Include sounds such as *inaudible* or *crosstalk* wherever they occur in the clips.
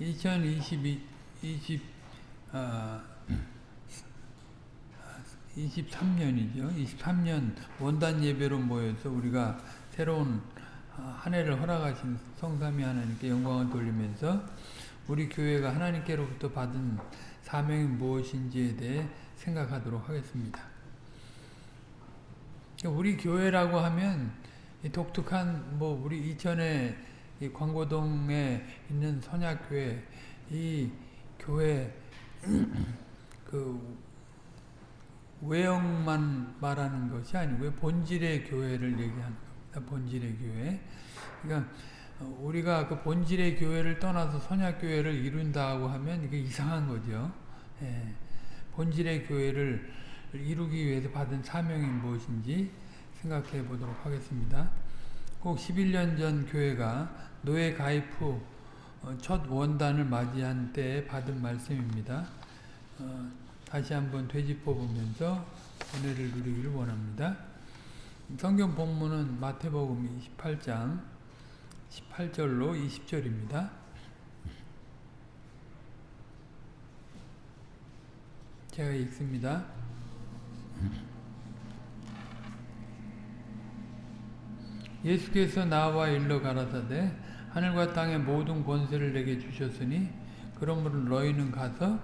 2022, 20, 아, 23년이죠. 23년 원단 예배로 모여서 우리가 새로운 아, 한 해를 허락하신 성삼위 하나님께 영광을 돌리면서 우리 교회가 하나님께로부터 받은 사명이 무엇인지에 대해 생각하도록 하겠습니다. 우리 교회라고 하면 독특한 뭐 우리 이천에 광고동에 있는 선약교회 이 교회 *clears throat* 그 외형만 말하는 것이 아니고 본질의 교회를 얘기하는 겁니다. 본질의 교회. 그러니까 우리가 그 본질의 교회를 떠나서 선약 교회를 이룬다고 하면 이게 이상한 거죠. 예. 본질의 교회를 이루기 위해서 받은 사명이 무엇인지 생각해 보도록 하겠습니다. 꼭 11년 전 교회가 노예 가입 후 첫 원단을 맞이한 때에 받은 말씀입니다. 어, 다시 한번 되짚어 보면서 은혜를 누리기를 원합니다. 성경 본문은 마태복음 28장 18절로 20절입니다. 제가 읽습니다. 예수께서 나와 일러 가라사대 하늘과 땅의 모든 권세를 내게 주셨으니 그러므로 너희는 가서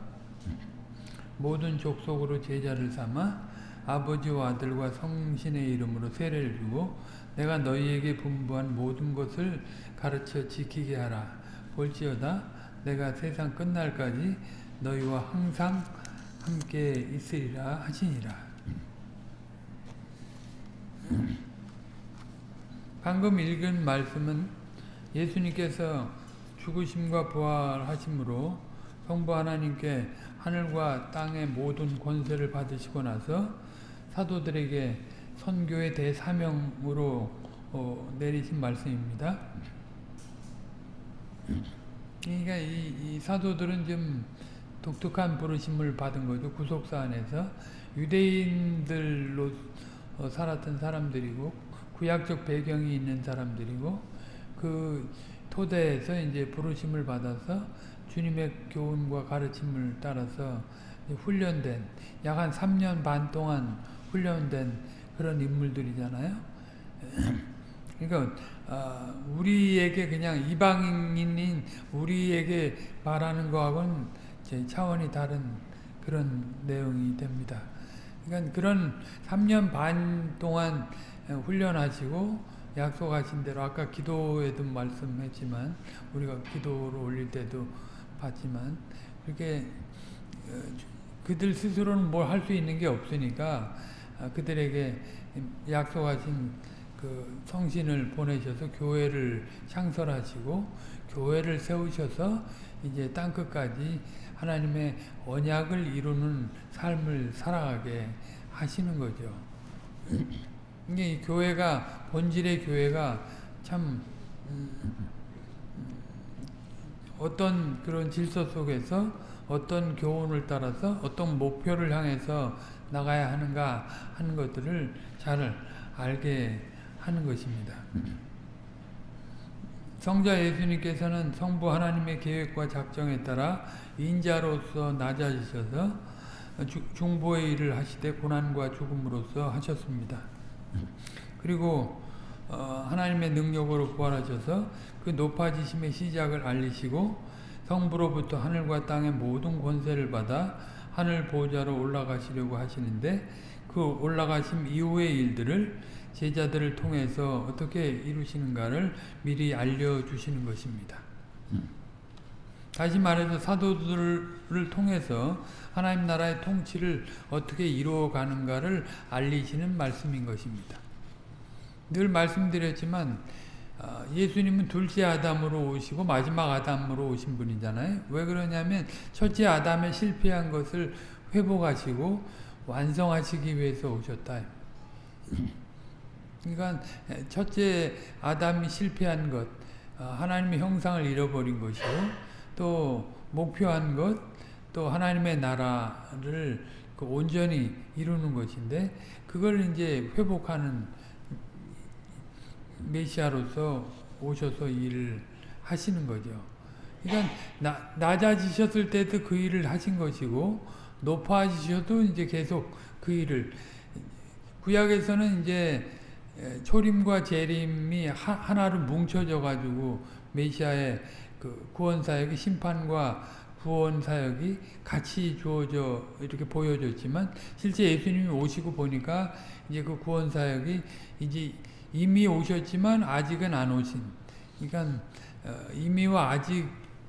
모든 족속으로 제자를 삼아 아버지와 아들과 성신의 이름으로 세례를 주고 내가 너희에게 분부한 모든 것을 가르쳐 지키게 하라. 볼지어다 내가 세상 끝날까지 너희와 항상 함께 있으리라 하시니라. 방금 읽은 말씀은 예수님께서 죽으심과 부활하심으로 성부 하나님께 하늘과 땅의 모든 권세를 받으시고 나서 사도들에게 선교의 대사명으로 어, 내리신 말씀입니다. 그러니까 이, 이, 사도들은 좀 독특한 부르심을 받은 거죠. 구속사 안에서 유대인들로 어, 살았던 사람들이고 구약적 배경이 있는 사람들이고 그 토대에서 이제 부르심을 받아서 주님의 교훈과 가르침을 따라서 훈련된 약 한 3년 반 동안 훈련된 그런 인물들이잖아요. *clears throat* 그러니까 우리에게 그냥 이방인인 우리에게 말하는 거하고는 차원이 다른 그런 내용이 됩니다. 그러니까 그런 3년 반 동안 훈련하시고 약속하신 대로 아까 기도에도 말씀했지만 우리가 기도를 올릴 때도 봤지만 그렇게 그들 스스로는 뭘 할 수 있는 게 없으니까 그들에게 약속하신 그 성신을 보내셔서 교회를 창설하시고 교회를 세우셔서 이제 땅 끝까지 하나님의 언약을 이루는 삶을 살아가게 하시는 거죠. 이게 교회가 본질의 교회가 참 어떤 그런 질서 속에서 어떤 교훈을 따라서 어떤 목표를 향해서 나가야 하는가 하는 것들을 잘 알게 하는 것입니다. 성자 예수님께서는 성부 하나님의 계획과 작정에 따라 인자로서 낮아지셔서 중보의 일을 하시되 고난과 죽음으로써 하셨습니다. 그리고 어, 하나님의 능력으로 부활하셔서 그 높아지심의 시작을 알리시고 성부로부터 하늘과 땅의 모든 권세를 받아 하늘 보좌로 올라가시려고 하시는데 그 올라가심 이후의 일들을 제자들을 통해서 어떻게 이루시는가를 미리 알려주시는 것입니다. 다시 말해서 사도들을 통해서 하나님 나라의 통치를 어떻게 이루어가는가를 알리시는 말씀인 것입니다. 늘 말씀드렸지만 예수님은 둘째 아담으로 오시고 마지막 아담으로 오신 분이잖아요. 왜 그러냐면 첫째 아담의 실패한 것을 회복하시고 완성하시기 위해서 오셨다. *clears throat* 그러니까 첫째 아담이 실패한 것, 하나님의 형상을 잃어버린 것이고 또 목표한 것, 또 하나님의 나라를 그 온전히 이루는 것인데 그걸 이제 회복하는 메시아로서 오셔서 일을 하시는 거죠. 그러니까 나, 낮아지셨을 때도 그 일을 하신 것이고 높아지셔도 이제 계속 그 일을 구약에서는 이제 초림과 재림이 하 나로 뭉쳐져 가지고 메시아의 그 구원 사역이 심판과 구원 사역이 같이 주어져 이렇게 보여졌지만 실제 예수님이 오시고 보니까 이제 그 구원 사역이 이제 이미 오셨지만 아직은 안 오신 그러니까 이미와 아직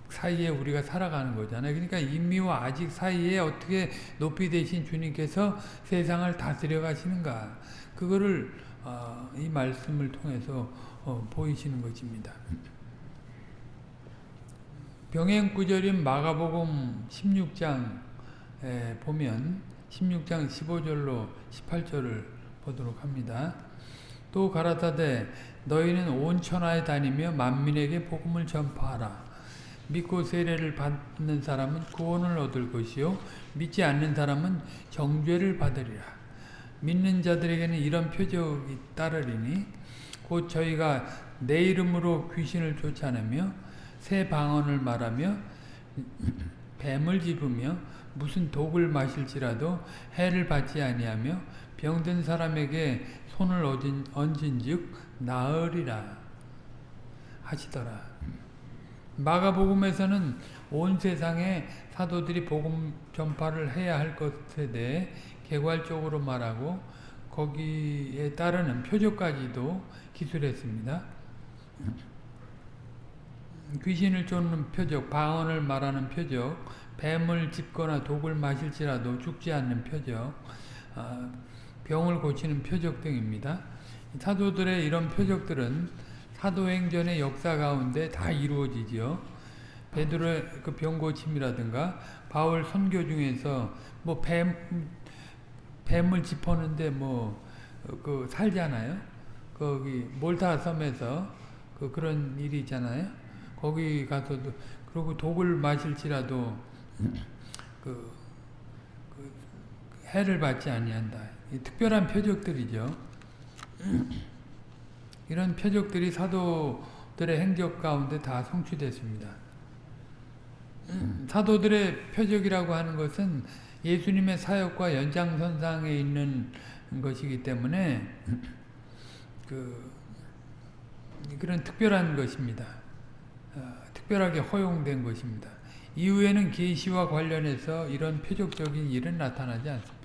사이에 우리가 살아가는 거잖아요. 그러니까 이미와 아직 사이에 어떻게 높이 되신 주님께서 세상을 다스려 가시는가 그거를 이 말씀을 통해서 어, 보이시는 것입니다. 병행 구절인 마가복음 16장에 보면 16장 15절로 18절을 보도록 합니다. 또 가라사대 너희는 온 천하에 다니며 만민에게 복음을 전파하라. 믿고 세례를 받는 사람은 구원을 얻을 것이요 믿지 않는 사람은 정죄를 받으리라. 믿는 자들에게는 이런 표적이 따르리니 곧 저희가 내 이름으로 귀신을 쫓아내며 새 방언을 말하며 뱀을 집으며 무슨 독을 마실지라도 해를 받지 아니하며 병든 사람에게 손을 얹은, 얹은즉 나으리라 하시더라. 마가복음에서는 온 세상에 사도들이 복음 전파를 해야 할 것에 대해 개괄적으로 말하고 거기에 따르는 표적까지도 기술했습니다. 귀신을 쫓는 표적, 방언을 말하는 표적, 뱀을 짚거나 독을 마실지라도 죽지 않는 표적, 아, 병을 고치는 표적 등입니다. 사도들의 이런 표적들은 사도행전의 역사 가운데 다 이루어지죠. 베드로의 그 병고침이라든가 바울 선교 중에서 뭐 뱀, 뱀을 짚었는데 뭐 그 살잖아요. 거기 몰타 섬에서 그 그런 일이 있잖아요. 거기 가서도 그리고 독을 마실지라도 그, 그 해를 받지 아니한다. 특별한 표적들이죠. 이런 표적들이 사도들의 행적 가운데 다 성취됐습니다. 사도들의 표적이라고 하는 것은 예수님의 사역과 연장선상에 있는 것이기 때문에 그 그런 특별한 것입니다. 어, 특별하게 허용된 것입니다. 이후에는 계시와 관련해서 이런 표적적인 일은 나타나지 않습니다.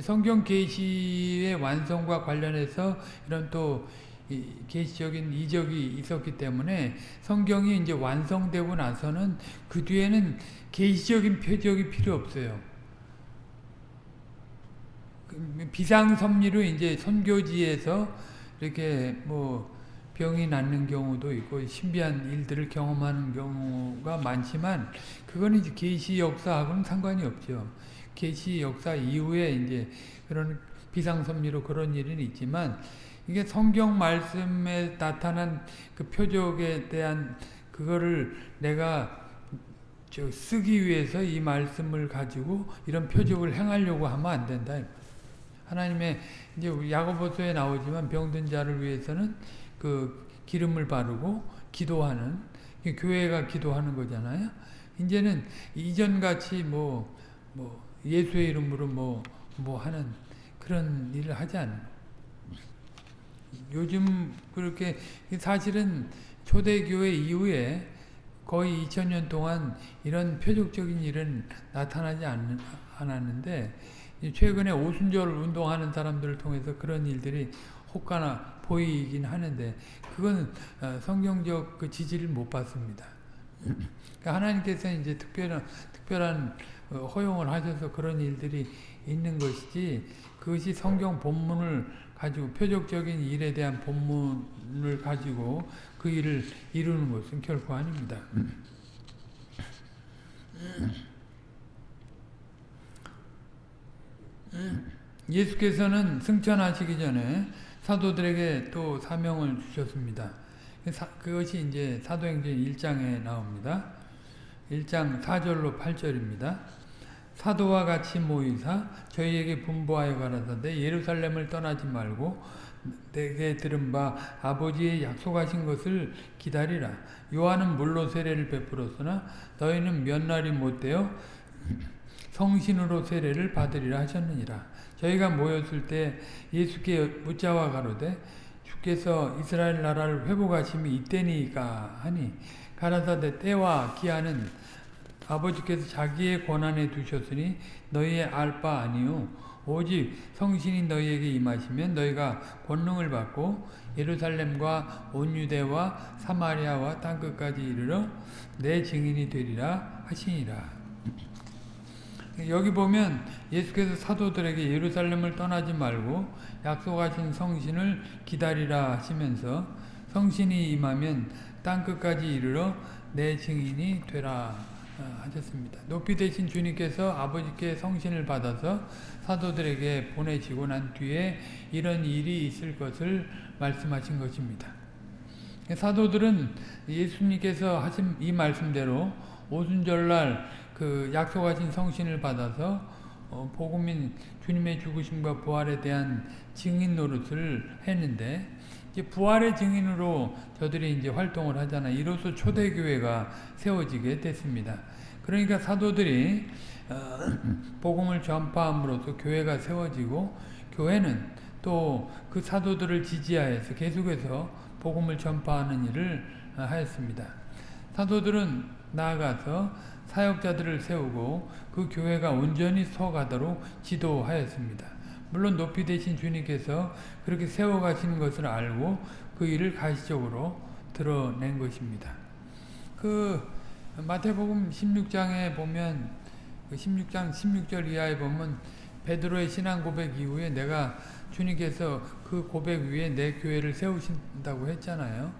성경 계시의 완성과 관련해서 이런 또 계시적인 이적이 있었기 때문에 성경이 이제 완성되고 나서는 그 뒤에는 계시적인 표적이 필요 없어요. 그 비상섭리로 이제 선교지에서 이렇게 뭐 병이 낫는 경우도 있고 신비한 일들을 경험하는 경우가 많지만 그거는 이제 계시 역사하고는 상관이 없죠. 계시 역사 이후에 이제 그런 비상섭리로 그런 일은 있지만 이게 성경 말씀에 나타난 그 표적에 대한 그거를 내가 저 쓰기 위해서 이 말씀을 가지고 이런 표적을 행하려고 하면 안 된다. 하나님의 이제 야고보서에 나오지만 병든 자를 위해서는 그 기름을 바르고 기도하는 교회가 기도하는 거잖아요. 이제는 이전 같이 뭐, 뭐 예수의 이름으로 뭐, 뭐 하는 그런 일을 하지 않는 요즘 그렇게 사실은 초대교회 이후에 거의 2000년 동안 이런 표적적인 일은 나타나지 않, 않았는데 최근에 오순절 운동하는 사람들을 통해서 그런 일들이 혹가나 보이긴 하는데 그건 어, 성경적 그 지지를 못 받습니다. 그러니까 하나님께서 이제 특별한 특별한 어, 허용을 하셔서 그런 일들이 있는 것이지 그것이 성경 본문을 가지고 표적적인 일에 대한 본문을 가지고 그 일을 이루는 것은 결코 아닙니다. 예수께서는 승천하시기 전에 사도들에게 또 사명을 주셨습니다. 그것이 이제 사도행전 1장에 나옵니다. 1장 4절로 8절입니다. 사도와 같이 모이사 저희에게 분부하여 가라사대 예루살렘을 떠나지 말고 내게 들은 바 아버지의 약속하신 것을 기다리라. 요한은 물로 세례를 베풀었으나 너희는 몇 날이 못되어 성신으로 세례를 받으리라 하셨느니라. 저희가 모였을 때 예수께 묻자와 가로되 주께서 이스라엘 나라를 회복하심이 이때니까 하니 가라사대 때와 기한은 아버지께서 자기의 권한에 두셨으니 너희의 알 바 아니요 오직 성신이 너희에게 임하시면 너희가 권능을 받고 예루살렘과 온 유대와 사마리아와 땅 끝까지 이르러 내 증인이 되리라 하시니라. 여기 보면 예수께서 사도들에게 예루살렘을 떠나지 말고 약속하신 성신을 기다리라 하시면서 성신이 임하면 땅끝까지 이르러 내 증인이 되라 하셨습니다. 높이 되신 주님께서 아버지께 성신을 받아서 사도들에게 보내지고 난 뒤에 이런 일이 있을 것을 말씀하신 것입니다. 사도들은 예수님께서 하신 이 말씀대로 오순절날 그 약속하신 성신을 받아서 어, 복음인 주님의 죽으심과 부활에 대한 증인 노릇을 했는데 이제 부활의 증인으로 저들이 이제 활동을 하잖아. 이로써 초대교회가 세워지게 됐습니다. 그러니까 사도들이 어, *clears throat* 복음을 전파함으로써 교회가 세워지고 교회는 또 그 사도들을 지지하여서 계속해서 복음을 전파하는 일을 어, 하였습니다. 사도들은 나아가서 사역자들을 세우고 그 교회가 온전히 서가도록 지도하였습니다. 물론 높이 되신 주님께서 그렇게 세워가시는 것을 알고 그 일을 가시적으로 드러낸 것입니다. 그 마태복음 16장에 보면 그 16장 16절 이하에 보면 베드로의 신앙 고백 이후에 내가 주님께서 그 고백 위에 내 교회를 세우신다고 했잖아요.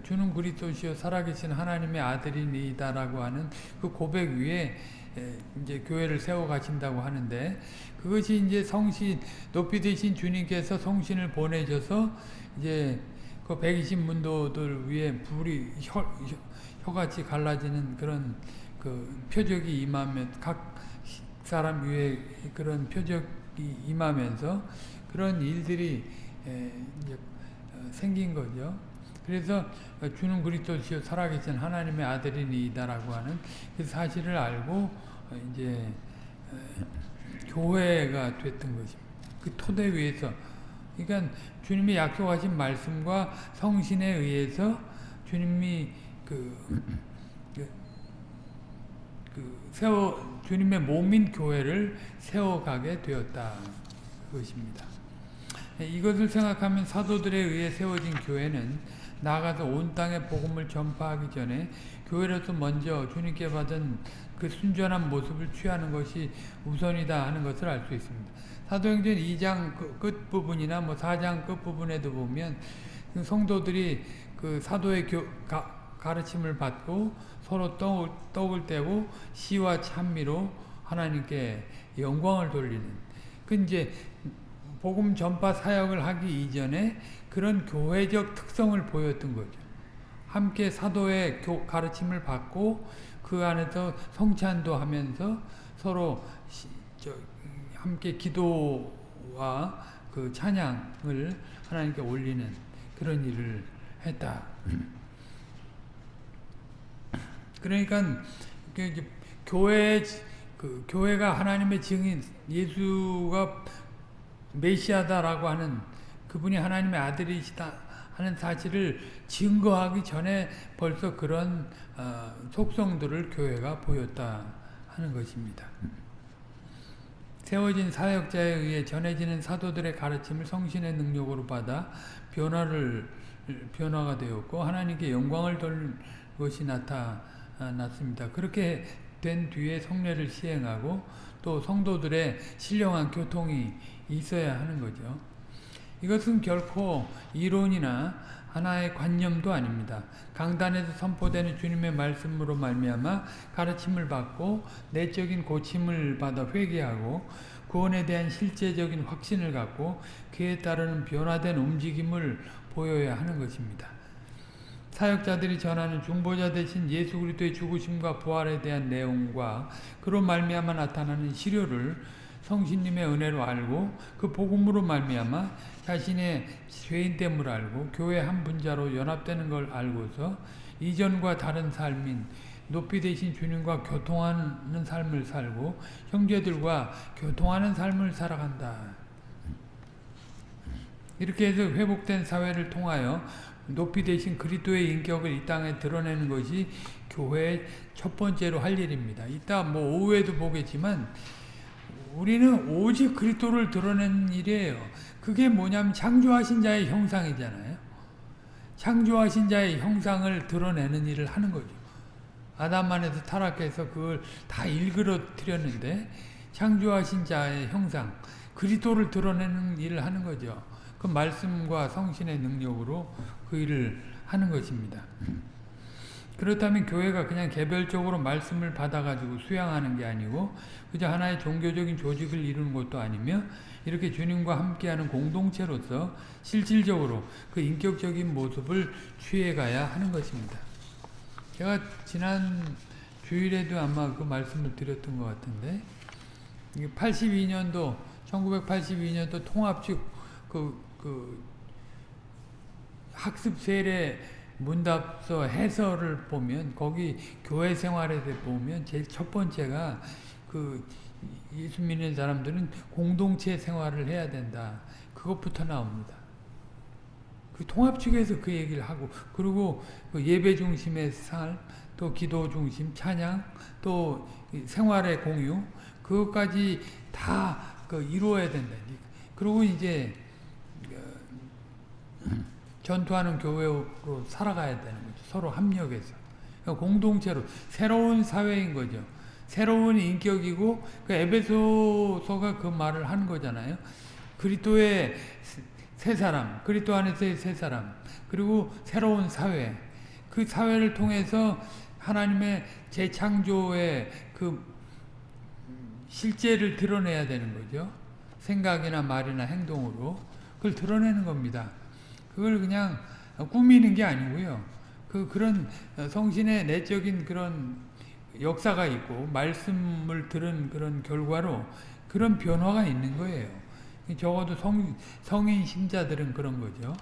주는 그리스도시요 살아계신 하나님의 아들이니다라고 하는 그 고백 위에 이제 교회를 세워 가신다고 하는데 그것이 이제 성신 높이 되신 주님께서 성신을 보내셔서 이제 그 120문도들 위에 불이 혀, 혀같이 갈라지는 그런 그 표적이 임하면 각 사람 위에 그런 표적이 임하면서 그런 일들이 이제 생긴 거죠. 그래서 주는 그리스도시요 살아계신 하나님의 아들이니다라고 하는 그 사실을 알고 이제 교회가 됐던 것입니다. 그 토대 위에서 그러니까 주님이 약속하신 말씀과 성신에 의해서 주님이 그, 그, 그 세워 주님의 몸인 교회를 세워가게 되었다 그것입니다. 이것을 생각하면 사도들에 의해 세워진 교회는 나아가서 온 땅에 복음을 전파하기 전에 교회로서 먼저 주님께 받은 그 순전한 모습을 취하는 것이 우선이다 하는 것을 알 수 있습니다. 사도행전 2장 끝부분이나 뭐 4장 끝부분에도 보면 그 성도들이 그 사도의 교, 가, 가르침을 받고 서로 떡을, 떡을 떼고 시와 찬미로 하나님께 영광을 돌리는 그 이제 복음 전파 사역을 하기 이전에 그런 교회적 특성을 보였던 거죠. 함께 사도의 교, 가르침을 받고 그 안에서 성찬도 하면서 서로 함께 기도와 그 찬양을 하나님께 올리는 그런 일을 했다. 그러니까 그 교회 그 교회가 하나님의 증인 예수가 메시아다라고 하는 그분이 하나님의 아들이시다 하는 사실을 증거하기 전에 벌써 그런 어, 속성들을 교회가 보였다 하는 것입니다. 세워진 사역자에 의해 전해지는 사도들의 가르침을 성신의 능력으로 받아 변화를 변화가 되었고 하나님께 영광을 돌 것이 나타났습니다. 그렇게 된 뒤에 성례를 시행하고 또 성도들의 신령한 교통이 있어야 하는 거죠. 이것은 결코 이론이나 하나의 관념도 아닙니다. 강단에서 선포되는 주님의 말씀으로 말미암아 가르침을 받고 내적인 고침을 받아 회개하고 구원에 대한 실제적인 확신을 갖고 그에 따르는 변화된 움직임을 보여야 하는 것입니다. 사역자들이 전하는 중보자 대신 예수 그리스도의 죽으심과 부활에 대한 내용과 그로 말미암아 나타나는 시료를 성신님의 은혜로 알고 그 복음으로 말미암아 자신의 죄인 됨을 알고 교회 한 분자로 연합되는 걸 알고서 이전과 다른 삶인 높이 되신 주님과 교통하는 삶을 살고 형제들과 교통하는 삶을 살아간다. 이렇게 해서 회복된 사회를 통하여 높이 되신 그리스도의 인격을 이 땅에 드러내는 것이 교회의 첫 번째로 할 일입니다. 이따 뭐 오후에도 보겠지만 우리는 오직 그리스도를 드러내는 일이에요. 그게 뭐냐면 창조하신 자의 형상이잖아요. 창조하신 자의 형상을 드러내는 일을 하는 거죠. 아담 안에서 타락해서 그걸 다 일그러뜨렸는데 창조하신 자의 형상, 그리스도를 드러내는 일을 하는 거죠. 그 말씀과 성신의 능력으로 그 일을 하는 것입니다. 그렇다면 교회가 그냥 개별적으로 말씀을 받아가지고 수양하는 게 아니고 그저 하나의 종교적인 조직을 이루는 것도 아니며 이렇게 주님과 함께하는 공동체로서 실질적으로 그 인격적인 모습을 취해가야 하는 것입니다. 제가 지난 주일에도 아마 그 말씀을 드렸던 것 같은데 82년도 1982년도 통합식 그, 그 학습 세례 문답서 해설을 보면 거기 교회 생활에 보면 제일 첫 번째가 그 예수 믿는 사람들은 공동체 생활을 해야 된다. 그것부터 나옵니다. 그 통합 측에서 그 얘기를 하고 그리고 그 예배 중심의 삶, 또 기도 중심, 찬양, 또 생활의 공유 그것까지 다 그 이루어야 된다. 그리고 이제 전투하는 교회로 살아가야 되는 거죠. 서로 합력해서. 그러니까 공동체로 새로운 사회인 거죠. 새로운 인격이고 그 에베소서가 그 말을 하는 거잖아요. 그리스도의 새 사람, 그리스도 안에서의 새 사람, 그리고 새로운 사회. 그 사회를 통해서 하나님의 재창조의 그 실제를 드러내야 되는 거죠. 생각이나 말이나 행동으로 그걸 드러내는 겁니다. 그걸 그냥 꾸미는 게 아니고요. 그 그런 성신의 내적인 그런 역사가 있고 말씀을 들은 그런 결과로 그런 변화가 있는 거예요. 적어도 성, 성인 신자들은 그런 거죠.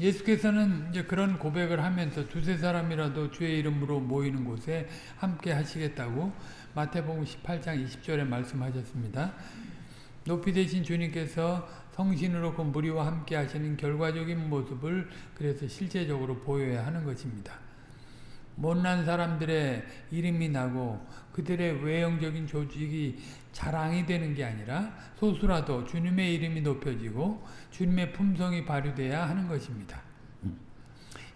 예수께서는 이제 그런 고백을 하면서 두세 사람이라도 주의 이름으로 모이는 곳에 함께 하시겠다고 마태복음 18장 20절에 말씀하셨습니다. 높이 되신 주님께서 성신으로 그 무리와 함께 하시는 결과적인 모습을 그래서 실제적으로 보여야 하는 것입니다. 못난 사람들의 이름이 나고 그들의 외형적인 조직이 자랑이 되는 게 아니라 소수라도 주님의 이름이 높여지고 주님의 품성이 발휘돼야 하는 것입니다.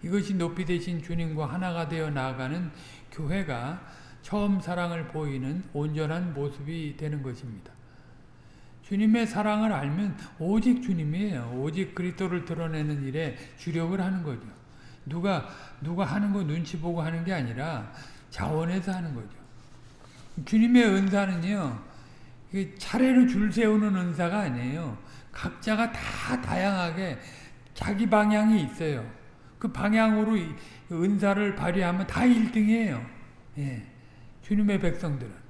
이것이 높이 되신 주님과 하나가 되어 나아가는 교회가 처음 사랑을 보이는 온전한 모습이 되는 것입니다. 주님의 사랑을 알면 오직 주님이에요. 오직 그리스도를 드러내는 일에 주력을 하는 거죠. 누가 누가 하는 거 눈치 보고 하는 게 아니라 자원해서 하는 거죠. 주님의 은사는요. 차례로 줄 세우는 은사가 아니에요. 각자가 다 다양하게 자기 방향이 있어요. 그 방향으로 은사를 발휘하면 다 1등이에요. 예. 주님의 백성들은.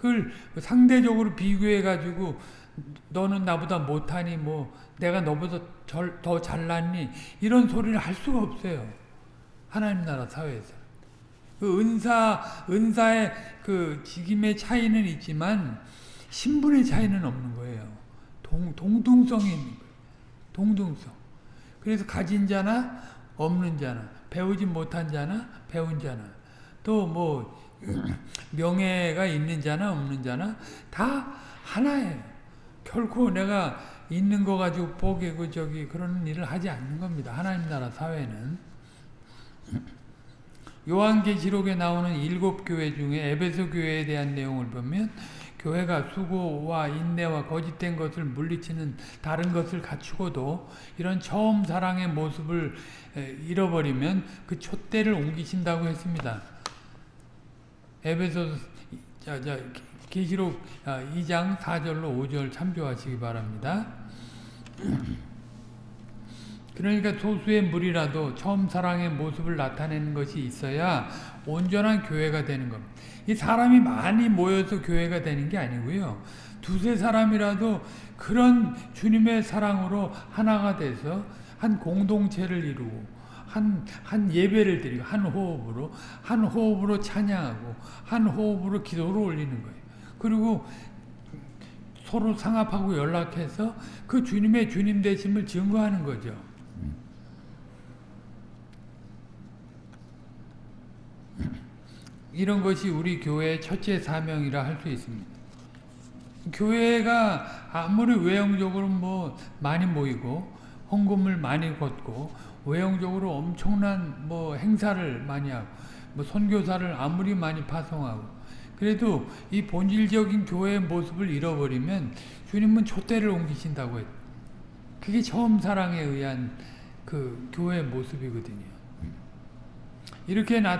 그걸 상대적으로 비교해가지고 너는 나보다 못하니 뭐 내가 너보다 더 잘났니 이런 소리를 할 수가 없어요. 하나님 나라 사회에서. 그 은사, 은사의 그 직임의 차이는 있지만 신분의 차이는 없는 거예요. 동, 동등성이 있는 거예요. 동등성. 그래서 가진 자나 없는 자나 배우지 못한 자나 배운 자나 또 뭐 명예가 있는 자나 없는 자나 다 하나예요. 결코 내가 있는 거 가지고 포기고 저기 그런 일을 하지 않는 겁니다. 하나님 나라 사회는 요한계시록에 나오는 일곱 교회 중에 에베소 교회에 대한 내용을 보면 교회가 수고와 인내와 거짓된 것을 물리치는 다른 것을 갖추고도 이런 처음 사랑의 모습을 잃어버리면 그 촛대를 옮기신다고 했습니다. 에베소 자, 자, 계시록 2장 아, 4절로 5절 참조하시기 바랍니다. *clears throat* 그러니까 소수의 무리라도 처음 사랑의 모습을 나타내는 것이 있어야 온전한 교회가 되는 겁니다. 이 사람이 많이 모여서 교회가 되는 게 아니고요. 두세 사람이라도 그런 주님의 사랑으로 하나가 돼서 한 공동체를 이루고 한, 한 예배를 드리고 한 호흡으로 한 호흡으로 찬양하고 한 호흡으로 기도를 올리는 거예요. 그리고 서로 상합하고 연락해서 그 주님의 주님 되심을 증거하는 거죠. 이런 것이 우리 교회의 첫째 사명이라 할 수 있습니다. 교회가 아무리 외형적으로 뭐 많이 모이고 헌금을 많이 걷고 외형적으로 엄청난 뭐 행사를 많이 하고 뭐 선교사를 아무리 많이 파송하고 그래도 이 본질적인 교회의 모습을 잃어버리면 주님은 촛대를 옮기신다고 했. 그게 처음 사랑에 의한 그 교회의 모습이거든요. 이렇게 나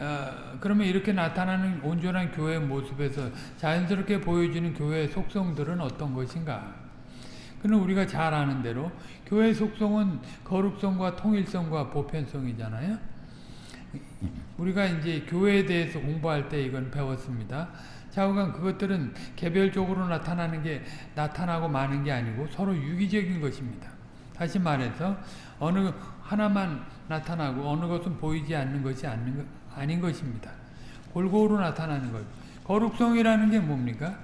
어, 그러면 이렇게 나타나는 온전한 교회의 모습에서 자연스럽게 보여지는 교회의 속성들은 어떤 것인가? 그는 우리가 잘 아는 대로 교회의 속성은 거룩성과 통일성과 보편성이잖아요. 우리가 이제 교회에 대해서 공부할 때 이건 배웠습니다. 좌우간 그것들은 개별적으로 나타나는 게 나타나고 마는 게 아니고 서로 유기적인 것입니다. 다시 말해서 어느 하나만 나타나고 어느 것은 보이지 않는 것이 아닌, 것입니다. 골고루 나타나는 것. 거룩성이라는 게 뭡니까?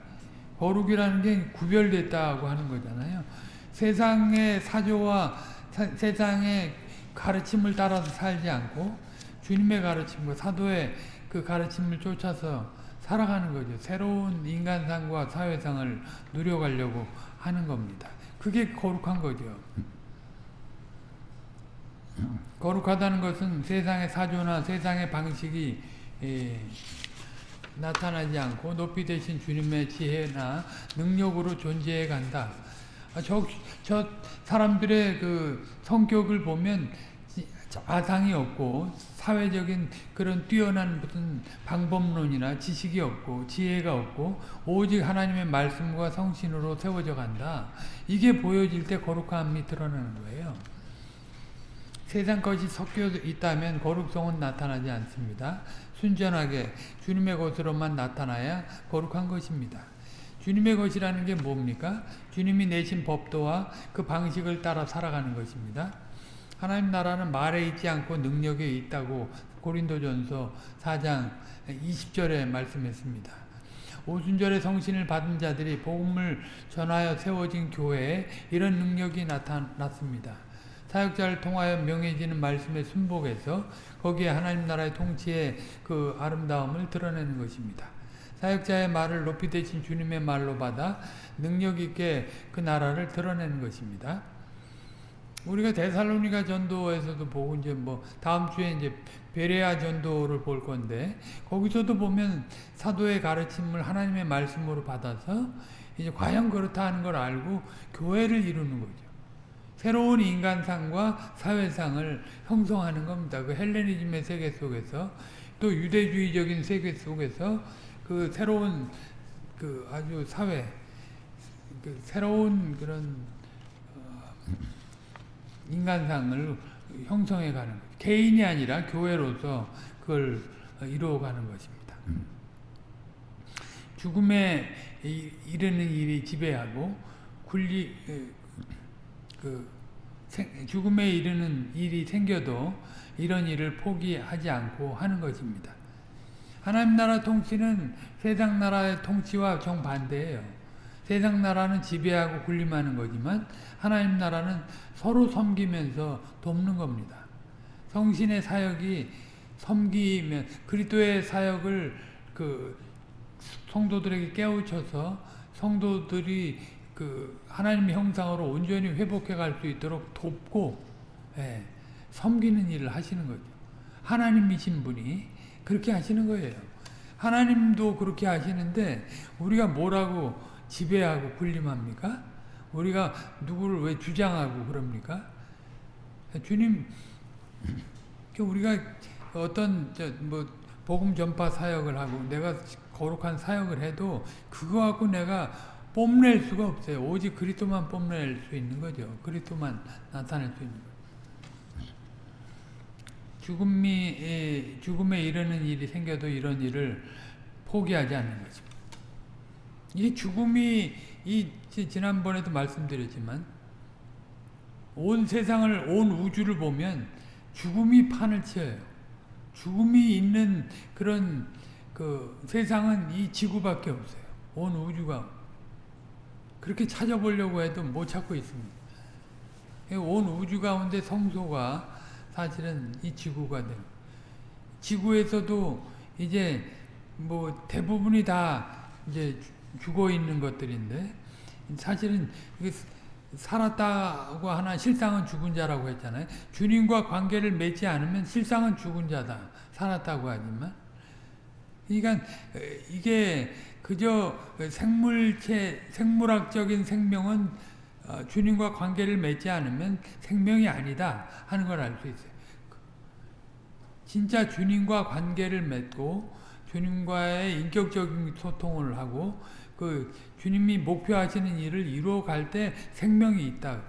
거룩이라는 게 구별됐다고 하는 거잖아요. 세상의 사조와 사, 세상의 가르침을 따라서 살지 않고 주님의 가르침과 사도의 그 가르침을 쫓아서 살아가는 거죠. 새로운 인간상과 사회상을 누려가려고 하는 겁니다. 그게 거룩한 거죠. 거룩하다는 것은 세상의 사조나 세상의 방식이 예, 나타나지 않고 높이 되신 주님의 지혜나 능력으로 존재해 간다. 아, 저, 저 사람들의 그 성격을 보면 아상이 없고 사회적인 그런 뛰어난 무슨 방법론이나 지식이 없고 지혜가 없고 오직 하나님의 말씀과 성신으로 세워져 간다. 이게 보여질 때 거룩함이 드러나는 거예요. 세상 것이 섞여 있다면 거룩성은 나타나지 않습니다. 순전하게 주님의 것으로만 나타나야 거룩한 것입니다. 주님의 것이라는 게 뭡니까? 주님이 내신 법도와 그 방식을 따라 살아가는 것입니다. 하나님 나라는 말에 있지 않고 능력에 있다고 고린도전서 4장 20절에 말씀했습니다. 오순절의 성신을 받은 자들이 복음을 전하여 세워진 교회에 이런 능력이 나타났습니다. 사역자를 통하여 명해지는 말씀의 순복에서 거기에 하나님 나라의 통치의 그 아름다움을 드러내는 것입니다. 사역자의 말을 높이 대신 주님의 말로 받아 능력 있게 그 나라를 드러내는 것입니다. 우리가 데살로니가 전도에서도 보고 이제 뭐 다음 주에 이제 베레아 전도를 볼 건데 거기서도 보면 사도의 가르침을 하나님의 말씀으로 받아서 이제 과연 그렇다 하는 걸 알고 교회를 이루는 거죠. 새로운 인간상과 사회상을 형성하는 겁니다. 그 헬레니즘의 세계 속에서 또 유대주의적인 세계 속에서 그 새로운 그 아주 사회 그 새로운 그런 어 인간상을 형성해 가는 거죠. 개인이 아니라 교회로서 그걸 이루어 가는 것입니다. 죽음에 이르는 일이 지배하고 굴리 그 죽음에 이르는 일이 생겨도 이런 일을 포기하지 않고 하는 것입니다. 하나님 나라 통치는 세상 나라의 통치와 정반대예요. 세상 나라는 지배하고 군림하는 거지만 하나님 나라는 서로 섬기면서 돕는 겁니다. 성신의 사역이 섬기면 그리스도의 사역을 그 성도들에게 깨우쳐서 성도들이 그 하나님의 형상으로 온전히 회복해 갈 수 있도록 돕고 예, 섬기는 일을 하시는 거죠. 하나님이신 분이 그렇게 하시는 거예요. 하나님도 그렇게 하시는데 우리가 뭐라고 지배하고 군림합니까? 우리가 누구를 왜 주장하고 그럽니까? 주님, 우리가 어떤 뭐 복음 전파 사역을 하고 내가 거룩한 사역을 해도 그거 갖고 내가 뽐낼 수가 없어요. 오직 그리스도만 뽐낼 수 있는 거죠. 그리스도만 나타낼 수 있는 거죠. 죽음이 죽음에 이르는 일이 생겨도 이런 일을 포기하지 않는 것입니다. 이 죽음이 이 지난번에도 말씀드렸지만 온 세상을 온 우주를 보면 죽음이 판을 치어요. 죽음이 있는 그런 그 세상은 이 지구밖에 없어요. 온 우주가 그렇게 찾아보려고 해도 못 찾고 있습니다. 온 우주 가운데 성소가 사실은 이 지구가 돼요. 지구에서도 이제 뭐 대부분이 다 이제 죽어 있는 것들인데 사실은 살았다고 하나 실상은 죽은 자라고 했잖아요. 주님과 관계를 맺지 않으면 실상은 죽은 자다. 살았다고 하지만 그러니까 이게 그저 생물체 생물학적인 생명은 주님과 관계를 맺지 않으면 생명이 아니다 하는 걸 알 수 있어요. 진짜 주님과 관계를 맺고 주님과의 인격적인 소통을 하고 그 주님이 목표하시는 일을 이루어갈 때 생명이 있다.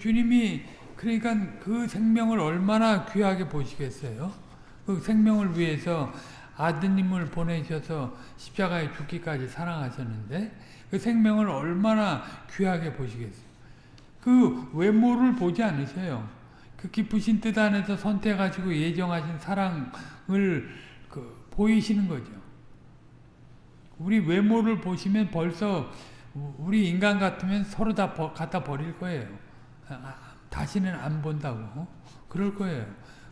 주님이 그러니까 그 생명을 얼마나 귀하게 보시겠어요? 그 생명을 위해서 아드님을 보내셔서 십자가에 죽기까지 사랑하셨는데 그 생명을 얼마나 귀하게 보시겠어요? 그 외모를 보지 않으셔요. 그 기쁘신 뜻 안에서 선택하시고 예정하신 사랑을 그 보이시는 거죠. 우리 외모를 보시면 벌써 우리 인간 같으면 서로 다 갖다 버릴 거예요. 아, 다시는 안 본다고. 그럴 거예요.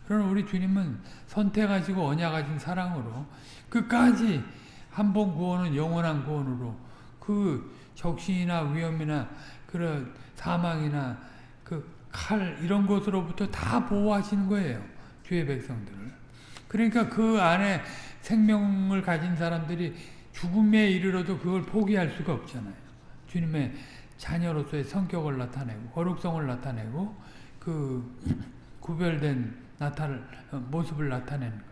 그러나 우리 주님은 선택하시고 언약하신 사랑으로 끝까지 한 번 구원은 영원한 구원으로 그 적신이나 위험이나 그런 사망이나 그 칼 이런 것으로부터 다 보호하시는 거예요. 주의 백성들을. 그러니까 그 안에 생명을 가진 사람들이 죽음에 이르러도 그걸 포기할 수가 없잖아요. 주님의 자녀로서의 성격을 나타내고 거룩성을 나타내고 그 구별된 나타를 모습을 나타내는 것.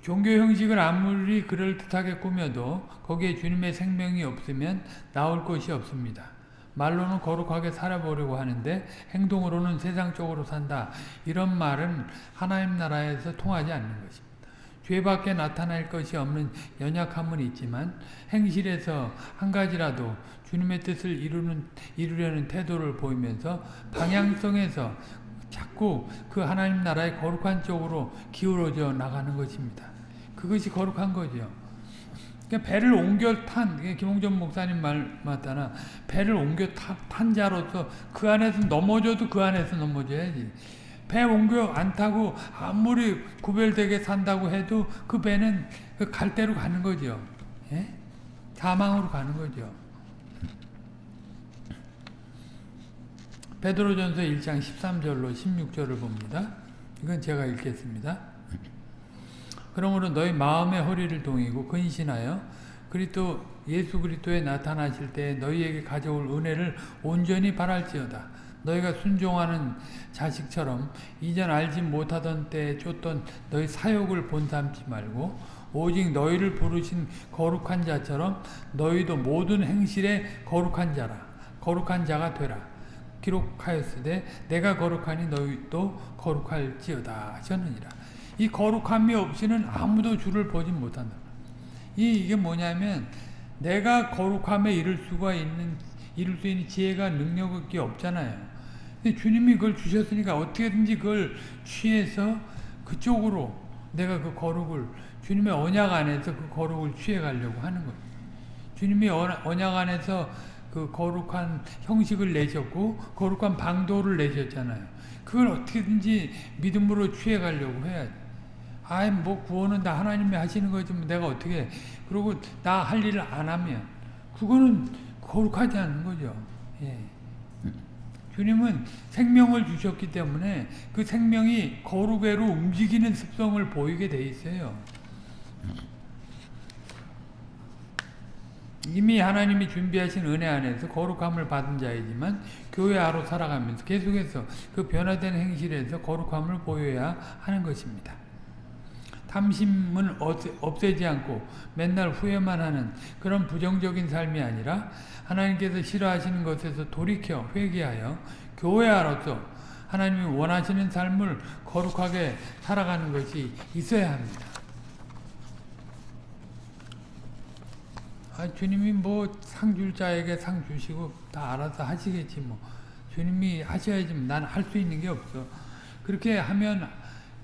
종교 형식을 아무리 그럴듯하게 꾸며도 거기에 주님의 생명이 없으면 나올 것이 없습니다. 말로는 거룩하게 살아보려고 하는데 행동으로는 세상적으로 산다. 이런 말은 하나님 나라에서 통하지 않는 것입니다. 죄밖에 나타날 것이 없는 연약함은 있지만 행실에서 한 가지라도 주님의 뜻을 이루는, 이루려는 태도를 보이면서 방향성에서 자꾸 그 하나님 나라의 거룩한 쪽으로 기울어져 나가는 것입니다. 그것이 거룩한 거죠. 그러니까 배를 옮겨 탄, 김홍전 목사님 말 맞다나 배를 옮겨 타, 탄 자로서 그 안에서 넘어져도 그 안에서 넘어져야지. 배 옮겨 안 타고 아무리 구별되게 산다고 해도 그 배는 그갈 대로 가는 거죠. 예? 사망으로 가는 거죠. 베드로전서 1장 13절로 16절을 봅니다. 이건 제가 읽겠습니다. 그러므로 너희 마음의 허리를 동이고 근신하여 그리스도 예수 그리스도에 나타나실 때 너희에게 가져올 은혜를 온전히 바랄지어다. 너희가 순종하는 자식처럼 이전 알지 못하던 때에 쫓던 너희 사욕을 본삼지 말고 오직 너희를 부르신 거룩한 자처럼 너희도 모든 행실에 거룩한 자라 거룩한 자가 되라 기록하였으되 내가 거룩하니 너희도 거룩할지어다 하셨느니라. 이 거룩함이 없이는 아무도 주를 보지 못한다. 이, 이게 뭐냐면 내가 거룩함에 이를 수가 있는 이룰 수 있는 지혜가 능력이 없잖아요. 주님이 그걸 주셨으니까 어떻게든지 그걸 취해서 그쪽으로 내가 그 거룩을 주님의 언약 안에서 그 거룩을 취해 가려고 하는 거예요. 주님이 언약 안에서 그 거룩한 형식을 내셨고 거룩한 방도를 내셨잖아요. 그걸 어떻게든지 믿음으로 취해 가려고 해야지. 아이 뭐 구원은 다 하나님이 하시는 거지 뭐 내가 어떻게 그리고 나 할 일을 안 하면 그거는 거룩하지 않은 거죠. 예. 주님은 생명을 주셨기 때문에 그 생명이 거룩외로 움직이는 습성을 보이게 돼 있어요. 이미 하나님이 준비하신 은혜 안에서 거룩함을 받은 자이지만 교회 아로 살아가면서 계속해서 그 변화된 행실에서 거룩함을 보여야 하는 것입니다. 탐심은 없애지 않고 맨날 후회만 하는 그런 부정적인 삶이 아니라 하나님께서 싫어하시는 것에서 돌이켜 회개하여 교회 아로서 하나님이 원하시는 삶을 거룩하게 살아가는 것이 있어야 합니다. 아, 주님이 뭐 상 줄 자에게 상 주시고 다 알아서 하시겠지 뭐. 주님이 하셔야지 난 할 수 있는 게 없어. 그렇게 하면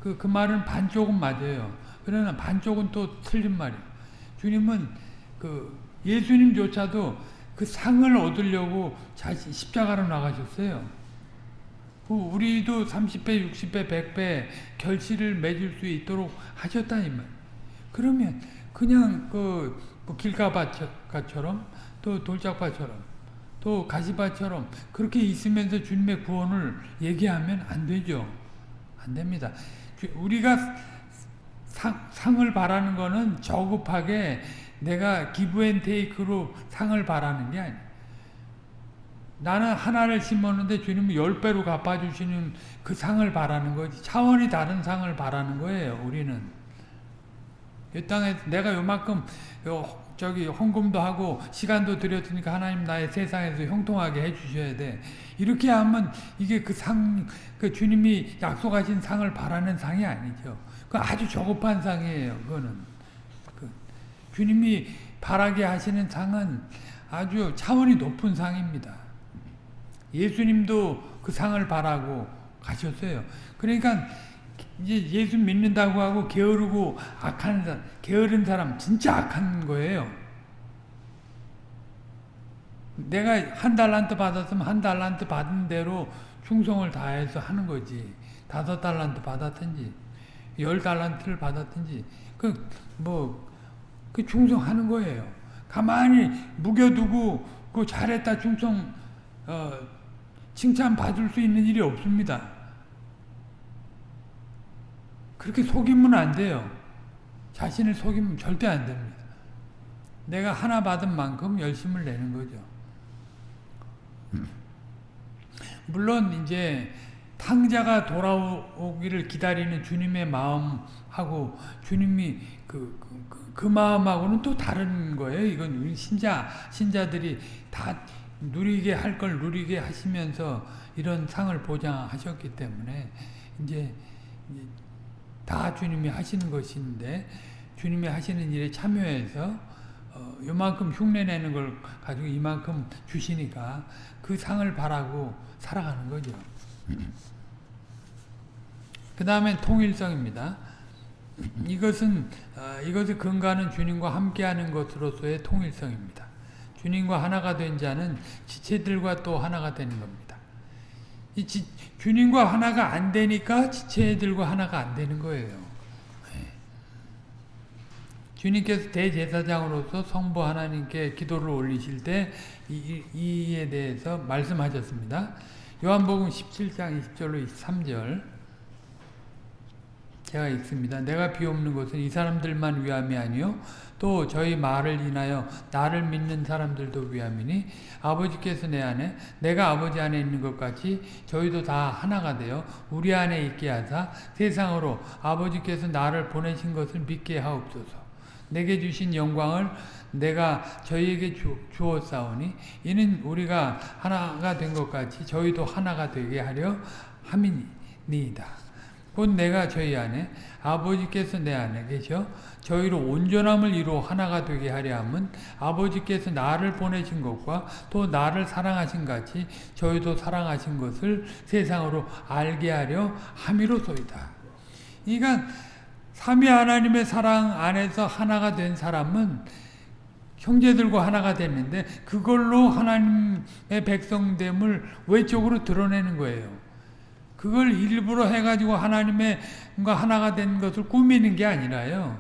그, 그 말은 반쪽은 맞아요. 그러나 반쪽은 또 틀린 말이에요. 주님은 그 예수님조차도 그 상을 얻으려고 자신 십자가로 나가셨어요. 그 우리도 30배, 60배, 100배 결실을 맺을 수 있도록 하셨다니 말. 그러면 그냥 그 뭐 길가밭처럼 또 돌짝밭처럼 또 가시밭처럼 그렇게 있으면서 주님의 구원을 얘기하면 안 되죠. 안 됩니다. 우리가 상, 상을 바라는 거는 저급하게 내가 기브앤테이크로 상을 바라는 게 아니야. 나는 하나를 심었는데 주님은 열 배로 갚아주시는 그 상을 바라는 거지. 차원이 다른 상을 바라는 거예요. 우리는 이 땅에 내가 요만큼 요 저기 헌금도 하고 시간도 들였으니까 하나님 나의 세상에서 형통하게 해주셔야 돼. 이렇게 하면 이게 그 상, 그 주님이 약속하신 상을 바라는 상이 아니죠. 그 아주 저급한 상이에요. 그거는 그 주님이 바라게 하시는 상은 아주 차원이 높은 상입니다. 예수님도 그 상을 바라고 가셨어요. 그러니까 이제 예수 믿는다고 하고 게으르고 악한 사람, 게으른 사람 진짜 악한 거예요. 내가 한 달란트 받았으면 한 달란트 받은 대로 충성을 다해서 하는 거지. 다섯 달란트 받았든지 열 달란트를 받았든지 그 뭐 그 충성하는 거예요. 가만히 묵여두고 그 잘했다 충성 어, 칭찬 받을 수 있는 일이 없습니다. 그렇게 속이면 안 돼요. 자신을 속이면 절대 안 됩니다. 내가 하나 받은 만큼 열심을 내는 거죠. 물론 이제 탕자가 돌아오기를 기다리는 주님의 마음하고 주님이 그, 그, 그, 그 마음하고는 또 다른 거예요. 이건 신자, 신자들이 다 누리게 할 걸 누리게 하시면서 이런 상을 보장하셨기 때문에 이제 다 주님이 하시는 것인데 주님이 하시는 일에 참여해서 어, 요만큼 흉내내는 걸 가지고 이만큼 주시니까 그 상을 바라고 살아가는 거죠. 그 다음에 통일성입니다. 이것은 어, 이것을 근거하는 주님과 함께하는 것으로서의 통일성입니다. 주님과 하나가 된 자는 지체들과 또 하나가 되는 겁니다. 이 지, 주님과 하나가 안 되니까 지체들과 하나가 안 되는 거예요. 네. 주님께서 대제사장으로서 성부 하나님께 기도를 올리실 때 이, 이에 대해서 말씀하셨습니다. 요한복음 17장 20절로 23절 제가 읽습니다. 내가 비옵는 것은 이 사람들만 위함이 아니요 또 저희 말을 인하여 나를 믿는 사람들도 위함이니 아버지께서 내 안에 내가 아버지 안에 있는 것 같이 저희도 다 하나가 되어 우리 안에 있게 하사 세상으로 아버지께서 나를 보내신 것을 믿게 하옵소서. 내게 주신 영광을 내가 저희에게 주, 주었사오니 이는 우리가 하나가 된 것 같이 저희도 하나가 되게 하려 함이니이다. 곧 내가 저희 안에 아버지께서 내 안에 계셔 저희로 온전함을 이루어 하나가 되게 하려 함은 아버지께서 나를 보내신 것과 또 나를 사랑하신 같이 저희도 사랑하신 것을 세상으로 알게 하려 함이로소이다. 그러니까 삼위 하나님의 사랑 안에서 하나가 된 사람은 형제들과 하나가 됐는데 그걸로 하나님의 백성됨을 외적으로 드러내는 거예요. 그걸 일부러 해가지고 하나님의 하나가 된 것을 꾸미는 게 아니라요.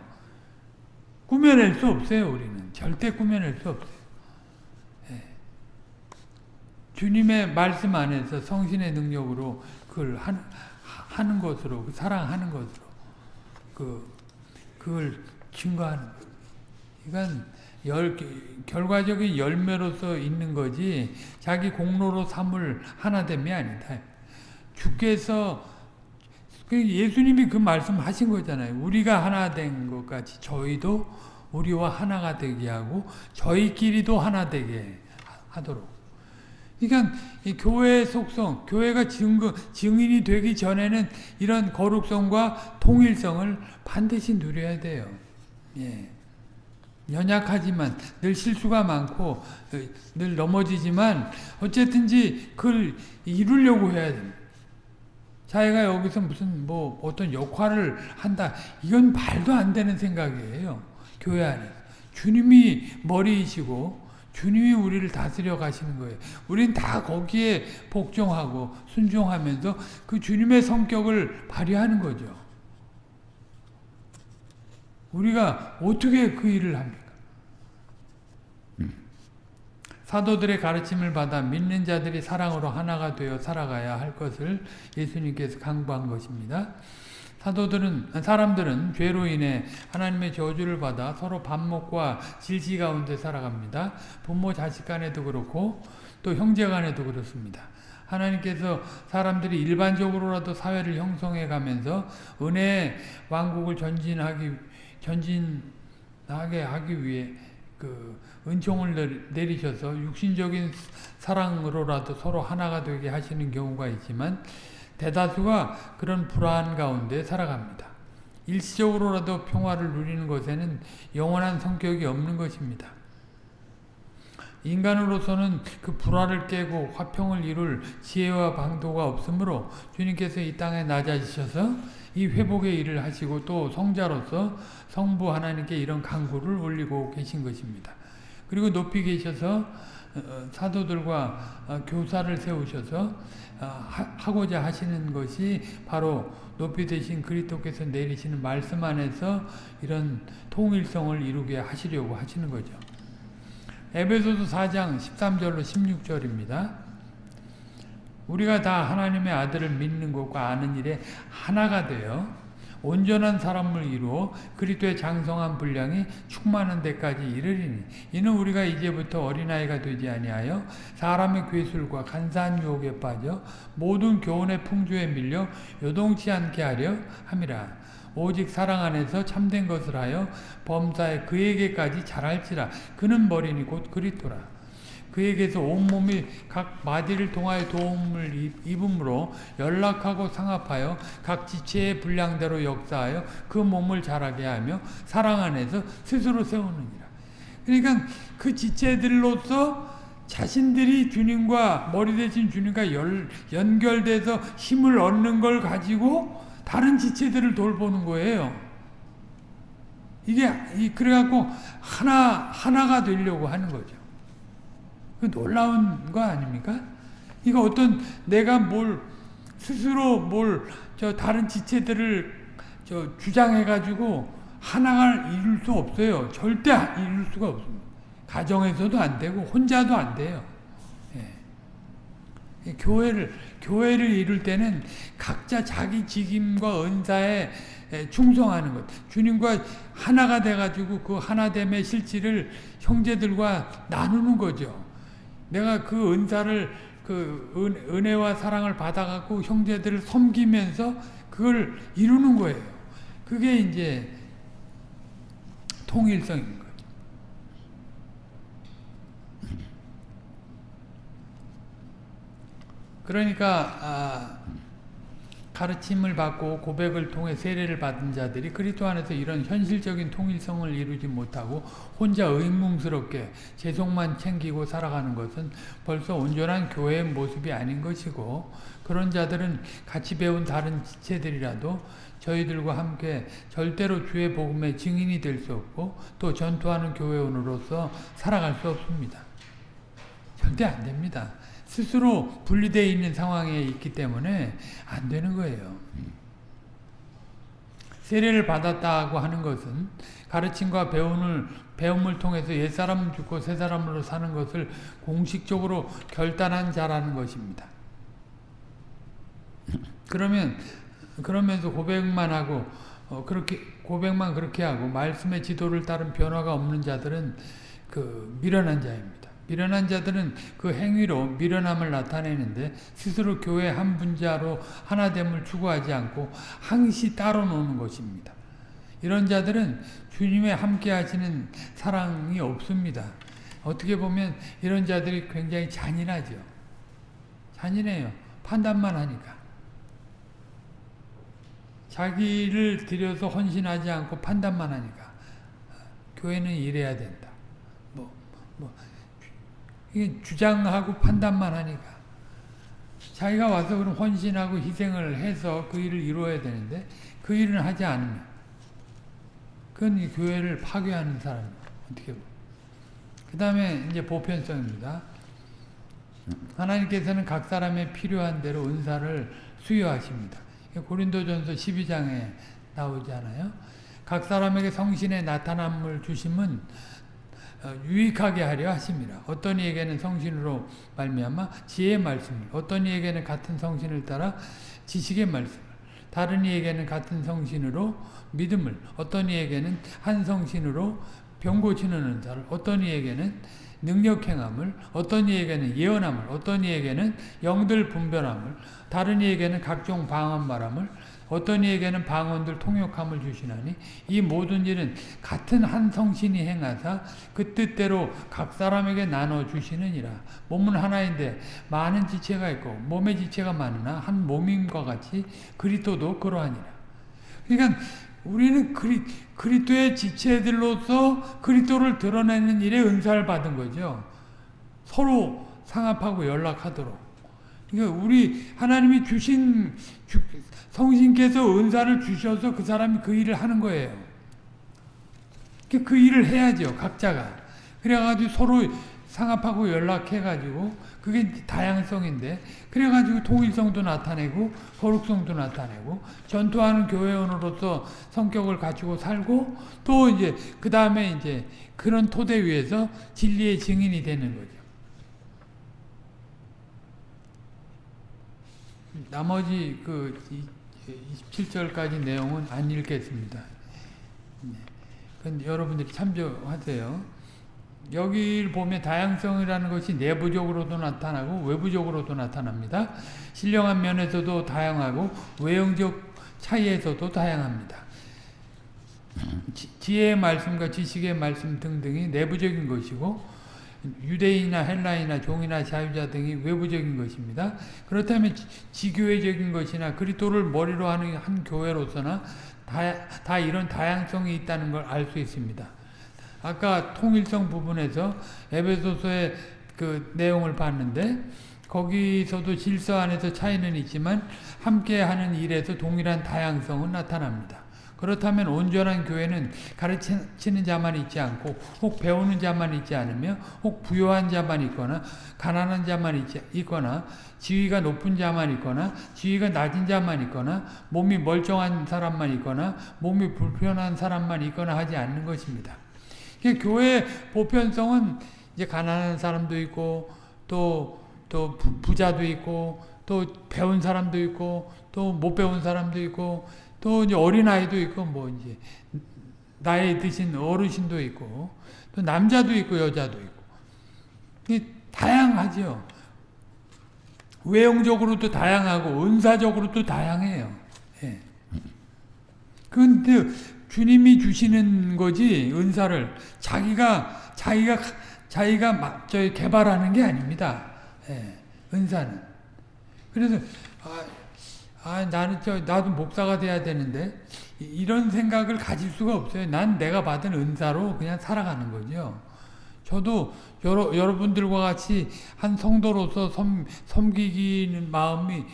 꾸며낼 수 없어요, 우리는. 절대 꾸며낼 수 없어요. 예. 주님의 말씀 안에서 성신의 능력으로 그걸 한, 하는 것으로, 그 사랑하는 것으로, 그, 그걸 증거하는 것. 이건 열, 결과적인 열매로서 있는 거지, 자기 공로로 삼을 하나됨이 아니다. 주께서 그 예수님이 그 말씀 하신 거잖아요. 우리가 하나 된것 같이 저희도 우리와 하나가 되게 하고 저희끼리도 하나 되게 하도록. 그러니까 이 교회의 속성, 교회가 증거, 증인이 되기 전에는 이런 거룩성과 통일성을 반드시 누려야 돼요. 예. 연약하지만 늘 실수가 많고 어, 늘 넘어지지만 어쨌든지 그걸 이루려고 해야 됩니다. 자기가 여기서 무슨 뭐 어떤 역할을 한다 이건 말도 안 되는 생각이에요. 교회 안에서 주님이 머리이시고 주님이 우리를 다스려 가시는 거예요. 우린 다 거기에 복종하고 순종하면서 그 주님의 성격을 발휘하는 거죠. 우리가 어떻게 그 일을 합니까? 사도들의 가르침을 받아 믿는 자들이 사랑으로 하나가 되어 살아가야 할 것을 예수님께서 강구한 것입니다. 사도들은 사람들은 죄로 인해 하나님의 저주를 받아 서로 반목과 질시 가운데 살아갑니다. 부모 자식 간에도 그렇고 또 형제 간에도 그렇습니다. 하나님께서 사람들이 일반적으로라도 사회를 형성해 가면서 은혜의 왕국을 전진하기 전진하게 하기 위해 그 은총을 내리셔서 육신적인 사랑으로라도 서로 하나가 되게 하시는 경우가 있지만 대다수가 그런 불안 가운데 살아갑니다. 일시적으로라도 평화를 누리는 것에는 영원한 성격이 없는 것입니다. 인간으로서는 그 불화를 깨고 화평을 이룰 지혜와 방도가 없으므로 주님께서 이 땅에 낮아지셔서 이 회복의 일을 하시고 또 성자로서 성부 하나님께 이런 강구를 올리고 계신 것입니다. 그리고 높이 계셔서 어, 사도들과 어, 교사를 세우셔서 어, 하고자 하시는 것이 바로 높이 되신 그리스도께서 내리시는 말씀 안에서 이런 통일성을 이루게 하시려고 하시는 거죠. 에베소서 4장 13절로 16절입니다. 우리가 다 하나님의 아들을 믿는 것과 아는 일에 하나가 되어 온전한 사람을 이루어 그리스도의 장성한 분량이 충만한 데까지 이르리니 이는 우리가 이제부터 어린아이가 되지 아니하여 사람의 괴술과 간사한 유혹에 빠져 모든 교훈의 풍조에 밀려 요동치 않게 하려 함이라. 오직 사랑 안에서 참된 것을 하여 범사에 그에게까지 자랄지라. 그는 머리니 곧 그리스도라 그에게서 온몸이 각 마디를 통하여 도움을 입음으로 연락하고 상합하여 각 지체의 분량대로 역사하여 그 몸을 자라게 하며 사랑 안에서 스스로 세우느니라. 그러니까 그 지체들로서 자신들이 주님과 머리 대신 주님과 열, 연결돼서 힘을 얻는 걸 가지고 다른 지체들을 돌보는 거예요. 이게 그래갖고 하나 하나가 되려고 하는 거죠. 그 놀라운 거 아닙니까? 이거 어떤 내가 뭘 스스로 뭘 저 다른 지체들을 저 주장해 가지고 하나가 이룰 수 없어요. 절대 이룰 수가 없습니다. 가정에서도 안 되고 혼자도 안 돼요. 예. 교회를 교회를 이룰 때는 각자 자기 직임과 은사에 충성하는 것. 주님과 하나가 돼 가지고 그 하나됨의 실질을 형제들과 나누는 거죠. 내가 그 은사를 그 은, 혜와 사랑을 받아갖고 형제들을 섬기면서 그걸 이루는 거예요. 그게 이제 통일성인 거죠. 그러니까 아, 가르침을 받고 고백을 통해 세례를 받은 자들이 그리스도 안에서 이런 현실적인 통일성을 이루지 못하고 혼자 의문스럽게 재속만 챙기고 살아가는 것은 벌써 온전한 교회의 모습이 아닌 것이고 그런 자들은 같이 배운 다른 지체들이라도 저희들과 함께 절대로 주의 복음의 증인이 될 수 없고 또 전투하는 교회원으로서 살아갈 수 없습니다. 절대 안 됩니다. 스스로 분리되어 있는 상황에 있기 때문에 안 되는 거예요. 세례를 받았다고 하는 것은 가르침과 배움을, 배움을 통해서 옛사람 죽고 새사람으로 사는 것을 공식적으로 결단한 자라는 것입니다. 그러면, 그러면서 고백만 하고, 어, 그렇게, 고백만 그렇게 하고, 말씀의 지도를 따른 변화가 없는 자들은 그 미련한 자입니다. 미련한 자들은 그 행위로 미련함을 나타내는데 스스로 교회 한 분자로 하나됨을 추구하지 않고 항시 따로 노는 것입니다. 이런 자들은 주님의 함께 하시는 사랑이 없습니다. 어떻게 보면 이런 자들이 굉장히 잔인하죠. 잔인해요. 판단만 하니까. 자기를 들여서 헌신하지 않고 판단만 하니까. 교회는 이래야 된다. 뭐, 뭐, 이게 주장하고 판단만 하니까. 자기가 와서 그럼 헌신하고 희생을 해서 그 일을 이루어야 되는데 그 일을 하지 않으면 그건 이 교회를 파괴하는 사람 어떻게 그 다음에 이제 보편성입니다. 하나님께서는 각 사람의 필요한 대로 은사를 수여하십니다. 고린도전서 12장에 나오잖아요. 각 사람에게 성신의 나타남을 주심은 어, 유익하게 하려 하십니다. 어떤 이에게는 성신으로 말미암아 지혜의 말씀을, 어떤 이에게는 같은 성신을 따라 지식의 말씀을, 다른 이에게는 같은 성신으로 믿음을, 어떤 이에게는 한 성신으로 병 고치는 은사를, 어떤 이에게는 능력 행함을, 어떤 이에게는 예언함을, 어떤 이에게는 영들 분별함을, 다른 이에게는 각종 방언 말함을, 어떤 이에게는 방언들 통역함을 주시나니 이 모든 일은 같은 한 성신이 행하사 그 뜻대로 각 사람에게 나눠 주시느니라. 몸은 하나인데 많은 지체가 있고 몸의 지체가 많으나 한 몸인과 같이 그리스도도 그러하니라. 그러니까 우리는 그리, 그리스도의 지체들로서 그리스도를 드러내는 일에 은사를 받은 거죠. 서로 상합하고 연락하도록. 그러니까 우리 하나님이 주신 주, 성신께서 은사를 주셔서 그 사람이 그 일을 하는 거예요. 그 일을 해야죠. 각자가. 그래가지고 서로 상합하고 연락해가지고 그게 다양성인데 그래가지고 통일성도 나타내고 거룩성도 나타내고 전투하는 교회원으로서 성격을 갖추고 살고 또 이제 그 다음에 이제 그런 토대 위에서 진리의 증인이 되는 거죠. 나머지 그 27절까지 내용은 안 읽겠습니다. 네. 여러분들이 참조하세요. 여기를 보면 다양성이라는 것이 내부적으로도 나타나고 외부적으로도 나타납니다. 신령한 면에서도 다양하고 외형적 차이에서도 다양합니다. 지혜의 말씀과 지식의 말씀 등등이 내부적인 것이고 유대인이나 헬라이나 종이나 자유자 등이 외부적인 것입니다. 그렇다면 지교회적인 것이나 그리스도를 머리로 하는 한 교회로서나 다, 다 이런 다양성이 있다는 걸 알 수 있습니다. 아까 통일성 부분에서 에베소서의 그 내용을 봤는데 거기서도 질서 안에서 차이는 있지만 함께하는 일에서 동일한 다양성은 나타납니다. 그렇다면 온전한 교회는 가르치는 자만 있지 않고 혹 배우는 자만 있지 않으며 혹 부요한 자만 있거나 가난한 자만 있지, 있거나 지위가 높은 자만 있거나 지위가 낮은 자만 있거나 몸이 멀쩡한 사람만 있거나 몸이 불편한 사람만 있거나 하지 않는 것입니다. 교회 보편성은 이제 가난한 사람도 있고 또 또 부자도 있고 또 배운 사람도 있고 또 못 배운 사람도 있고 또 이제 어린아이도 있고 뭐 이제 나이 드신 어르신도 있고 또 남자도 있고 여자도 있고 다양하죠. 외형적으로도 다양하고 은사적으로도 다양해요. 예. 근데 주님이 주시는 거지 은사를 자기가 자기가 자기가 막저 개발하는 게 아닙니다. 예. 은사는 그래서 아, 아, 나는 저, 나도 목사가 돼야 되는데, 이런 생각을 가질 수가 없어요. 난 내가 받은 은사로 그냥 살아가는 거죠. 저도 여러, 여러분들과 같이 한 성도로서 섬, 섬기기는 마음이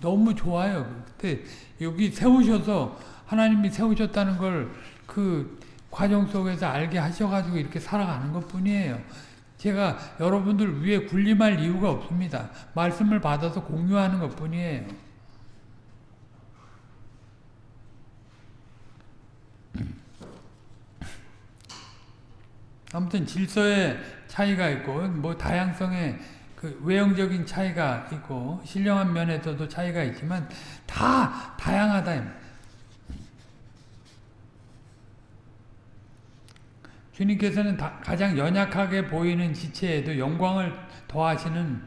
너무 좋아요. 그때 여기 세우셔서, 하나님이 세우셨다는 걸 그 과정 속에서 알게 하셔가지고 이렇게 살아가는 것 뿐이에요. 제가 여러분들 위에 군림할 이유가 없습니다. 말씀을 받아서 공유하는 것 뿐이에요. 아무튼 질서의 차이가 있고 뭐 다양성의 그 외형적인 차이가 있고 신령한 면에서도 차이가 있지만 다 다양하다. 주님께서는 가장 연약하게 보이는 지체에도 영광을 더하시는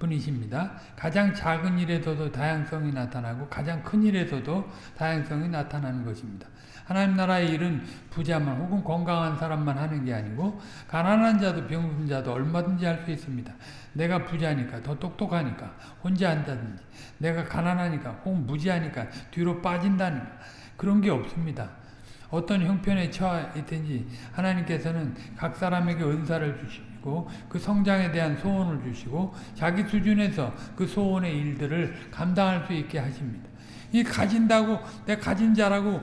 분이십니다. 가장 작은 일에서도 다양성이 나타나고 가장 큰 일에서도 다양성이 나타나는 것입니다. 하나님 나라의 일은 부자만 혹은 건강한 사람만 하는 게 아니고 가난한 자도 병든 자도 얼마든지 할 수 있습니다. 내가 부자니까 더 똑똑하니까 혼자 한다든지 내가 가난하니까 혹은 무지하니까 뒤로 빠진다는 그런 게 없습니다. 어떤 형편에 처해 있든지 하나님께서는 각 사람에게 은사를 주시고 그 성장에 대한 소원을 주시고 자기 수준에서 그 소원의 일들을 감당할 수 있게 하십니다. 이 가진다고 내가 가진 자라고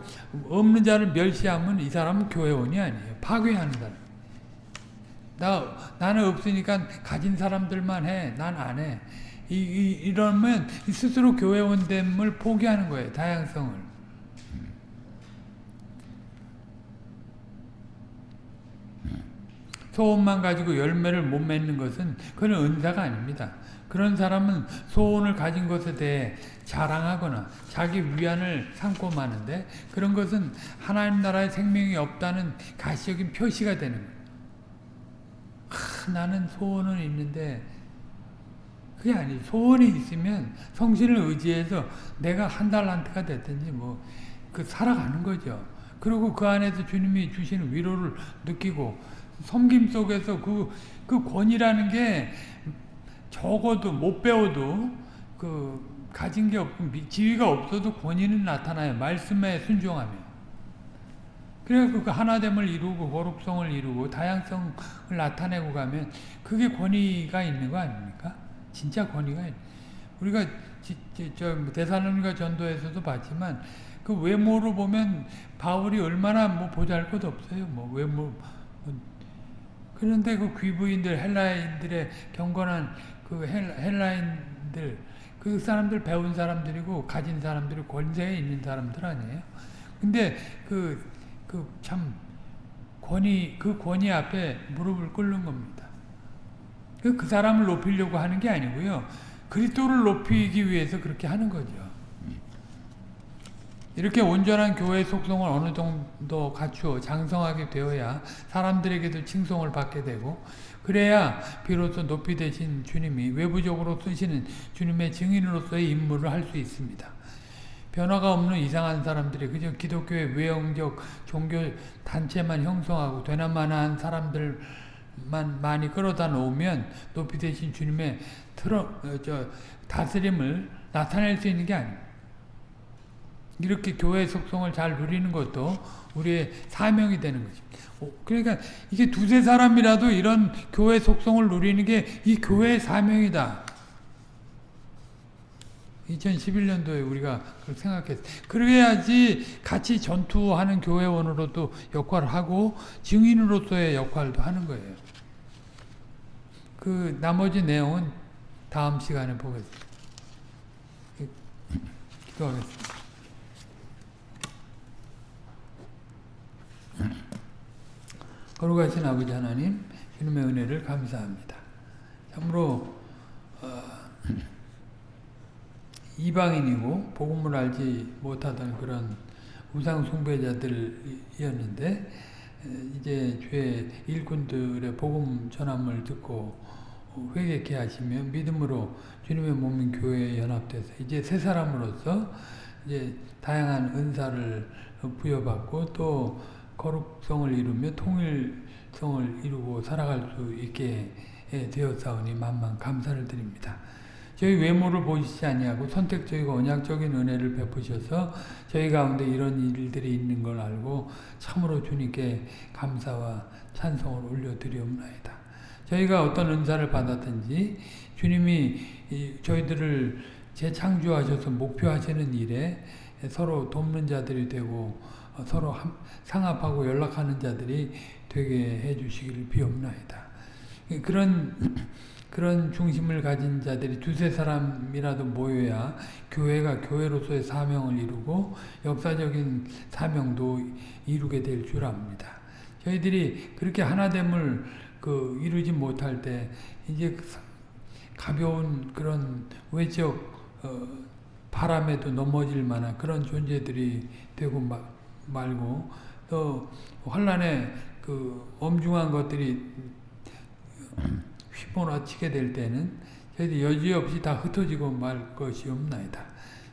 없는 자를 멸시하면 이 사람은 교회원이 아니에요. 파괴하는 사람. 나 나는 없으니까 가진 사람들만 해. 난 안 해. 이, 이, 이러면 스스로 교회원됨을 포기하는 거예요. 다양성을. 소원만 가지고 열매를 못 맺는 것은 그건 은사가 아닙니다. 그런 사람은 소원을 가진 것에 대해 자랑하거나 자기 위안을 삼고 마는데 그런 것은 하나님 나라의 생명이 없다는 가시적인 표시가 되는 거예요. 아, 나는 소원은 있는데 그게 아니 소원이 있으면 성신을 의지해서 내가 한 달란트가 됐든지 뭐 그 살아가는 거죠. 그리고 그 안에서 주님이 주시는 위로를 느끼고 섬김 속에서 그, 그 권이라는 게 적어도 못 배워도 그 가진 게 없고 지위가 없어도 권위는 나타나요. 말씀에 순종하며. 그래서 그 하나됨을 이루고 거룩성을 이루고 다양성을 나타내고 가면 그게 권위가 있는 거 아닙니까? 진짜 권위가. 우리가 저 대사론과 전도에서도 봤지만 그 외모로 보면 바울이 얼마나 뭐 보잘것 없어요. 뭐 외모 그런데 그 귀부인들 헬라인들의 경건한 그 헬라인들 그 사람들 배운 사람들이고 가진 사람들이 권세에 있는 사람들 아니에요. 근데 그 그 참 권위 그 권위 앞에 무릎을 꿇는 겁니다. 그, 그 사람을 높이려고 하는 게 아니고요. 그리스도를 높이기 위해서 그렇게 하는 거죠. 이렇게 온전한 교회의 속성을 어느 정도 갖추어 장성하게 되어야 사람들에게도 칭송을 받게 되고 그래야 비로소 높이 되신 주님이 외부적으로 쓰시는 주님의 증인으로서의 임무를 할 수 있습니다. 변화가 없는 이상한 사람들이 그저 기독교의 외형적 종교 단체만 형성하고 되나마나한 사람들만 많이 끌어다 놓으면 높이 되신 주님의 틀어, 어, 저, 다스림을 나타낼 수 있는 게 아닙니다. 이렇게 교회의 속성을 잘 누리는 것도 우리의 사명이 되는 것입니다. 그러니까 이게 두세 사람이라도 이런 교회 속성을 누리는 게 이 교회의 사명이다. 2011년도에 우리가 그렇게 생각했어요. 그래야지 같이 전투하는 교회원으로도 역할을 하고 증인으로서의 역할도 하는 거예요. 그 나머지 내용은 다음 시간에 보겠습니다. 기도하겠습니다. 거룩하신 아버지 하나님 주님의 은혜를 감사합니다. 참으로 어, 이방인이고 복음을 알지 못하던 그런 우상 숭배자들이었는데 이제 죄 일꾼들의 복음 전함을 듣고 회개케 하시며 믿음으로 주님의 몸인 교회에 연합돼서 이제 새 사람으로서 이제 다양한 은사를 부여받고 또 거룩성을 이루며 통일성을 이루고 살아갈 수 있게 되었사오니 만만 감사를 드립니다. 저희 외모를 보시지 아니하고 선택적이고 언약적인 은혜를 베푸셔서 저희 가운데 이런 일들이 있는 걸 알고 참으로 주님께 감사와 찬송을 올려드리옵나이다. 저희가 어떤 은사를 받았든지 주님이 저희들을 재창조하셔서 목표하시는 일에 서로 돕는 자들이 되고 서로 상합하고 연락하는 자들이 되게 해주시기를 비옵나이다. 그런 그런 중심을 가진 자들이 두세 사람이라도 모여야 교회가 교회로서의 사명을 이루고 역사적인 사명도 이루게 될 줄 압니다. 저희들이 그렇게 하나됨을 그 이루지 못할 때 이제 가벼운 그런 외적 어 바람에도 넘어질 만한 그런 존재들이 되고 막 말고 또 환란에 그 엄중한 것들이 휘몰아치게 될 때는 저희들 여지없이 다 흩어지고 말 것이 없나이다.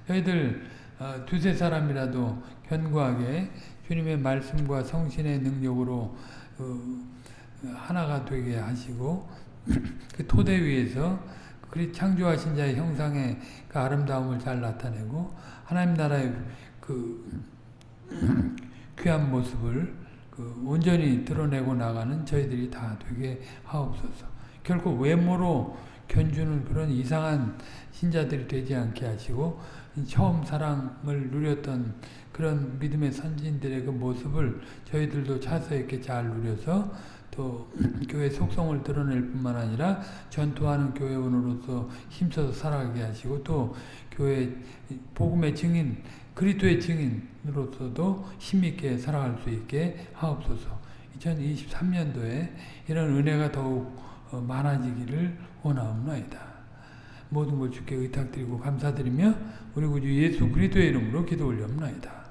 저희들 어, 두세 사람이라도 견고하게 주님의 말씀과 성신의 능력으로 어, 하나가 되게 하시고 그 토대 위에서 그 창조하신 자의 형상의 그 아름다움을 잘 나타내고 하나님 나라의 그 귀한 모습을 그 온전히 드러내고 나가는 저희들이 다 되게 하옵소서. 결코 외모로 견주는 그런 이상한 신자들이 되지 않게 하시고 처음 사랑을 누렸던 그런 믿음의 선진들의 그 모습을 저희들도 차서 이렇게 잘 누려서 또 교회 속성을 드러낼 뿐만 아니라 전투하는 교회원으로서 힘써서 살아가게 하시고 또 교회 복음의 증인 그리스도의 증인으로서도 힘있게 살아갈 수 있게 하옵소서. 2023년도에 이런 은혜가 더욱 어, 많아지기를 원하옵나이다. 모든 걸 주께 의탁드리고 감사드리며 우리 구주 예수 그리스도의 이름으로 기도 올려옵나이다.